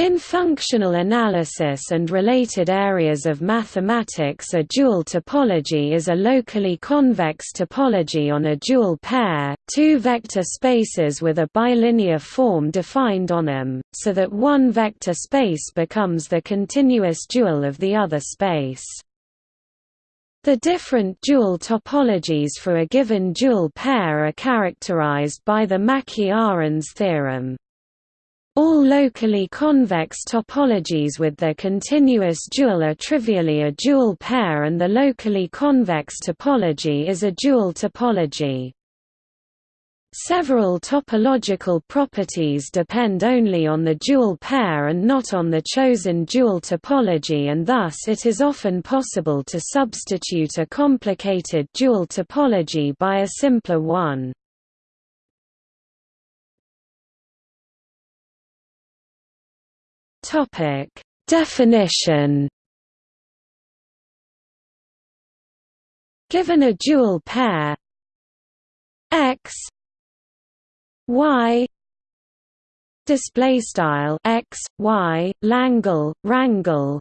In functional analysis and related areas of mathematics a dual topology is a locally convex topology on a dual pair, two vector spaces with a bilinear form defined on them, so that one vector space becomes the continuous dual of the other space. The different dual topologies for a given dual pair are characterized by the Mackey-Arens theorem. All locally convex topologies with their continuous dual are trivially a dual pair and the locally convex topology is a dual topology. Several topological properties depend only on the dual pair and not on the chosen dual topology and thus it is often possible to substitute a complicated dual topology by a simpler one. Topic: Definition. Given a dual pair. X. Y. Display style. X y langle rangle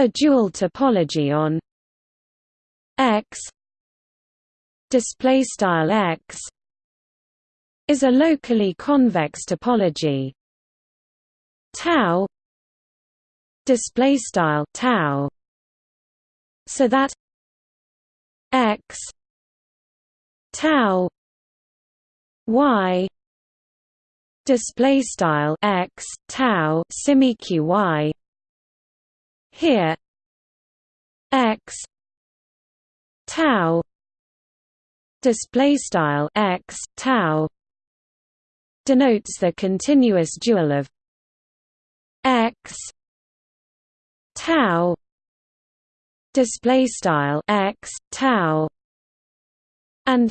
a dual topology on x. Display style x is a locally convex topology tau display style tau so that x tau y display style x tau simeq y here x tau display style x tau denotes the continuous dual of x tau display style x tau and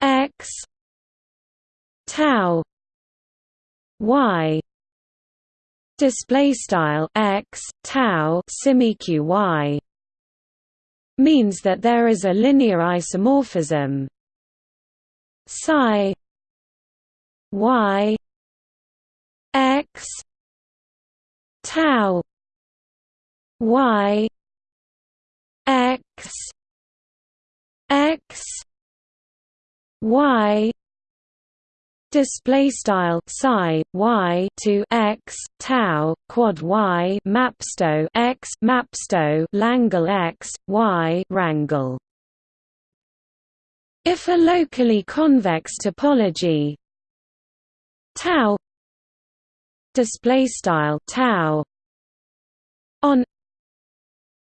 x tau y display style x tau simeq y means that there is a linear isomorphism. Psi y x tau y x x y display style psi y to x tau quad y mapsto x mapsto langle x y rangle if a locally convex topology tau display style tau on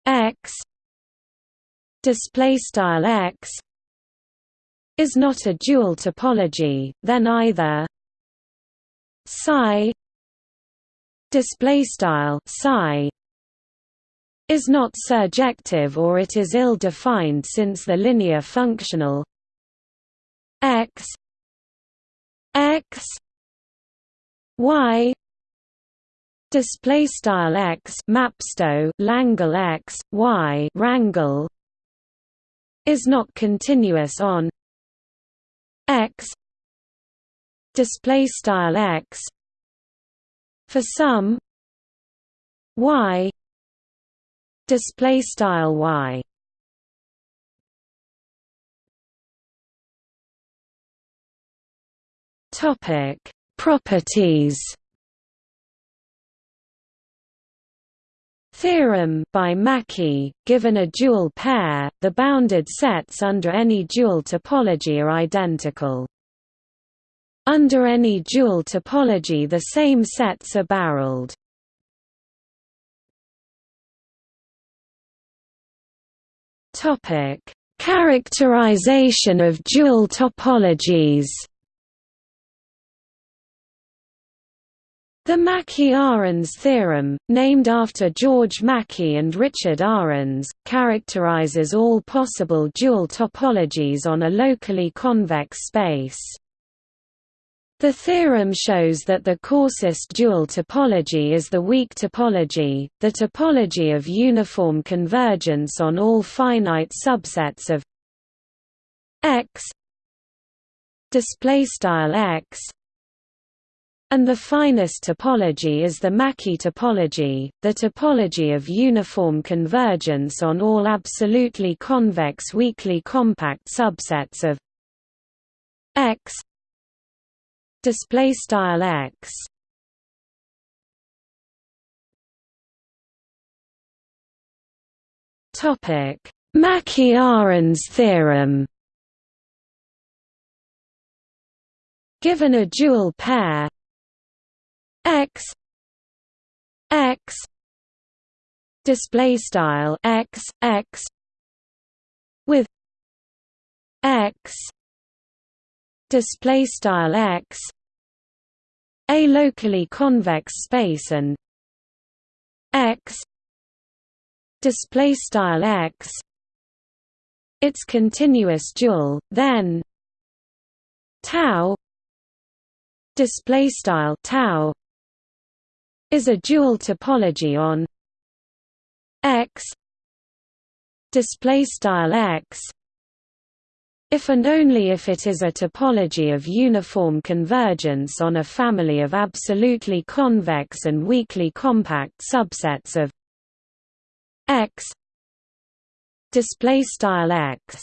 x display style x is not a dual topology then either psi display style psi is not surjective or it is ill defined since the linear functional x x y display style x mapsto langle x y rangle is not continuous on x. Display style x for some y. Display style y. Topic properties theorem by Mackey, given a dual pair, the bounded sets under any dual topology are identical. Under any dual topology the same sets are barreled. Topic: Characterization of dual topologies. The Mackey-Arens theorem, named after George Mackey and Richard Arens, characterizes all possible dual topologies on a locally convex space. The theorem shows that the coarsest dual topology is the weak topology, the topology of uniform convergence on all finite subsets of x x and the finest topology is the Mackey topology, the topology of uniform convergence on all absolutely convex weakly compact subsets of X display style X. Topic Mackey-Arens theorem. Given a dual pair x x display style x x with x display style x a locally convex space and x display style x its continuous dual then tau display style tau is a dual topology on X display style X. If and only if it is a topology of uniform convergence on a family of absolutely convex and weakly compact subsets of X display style X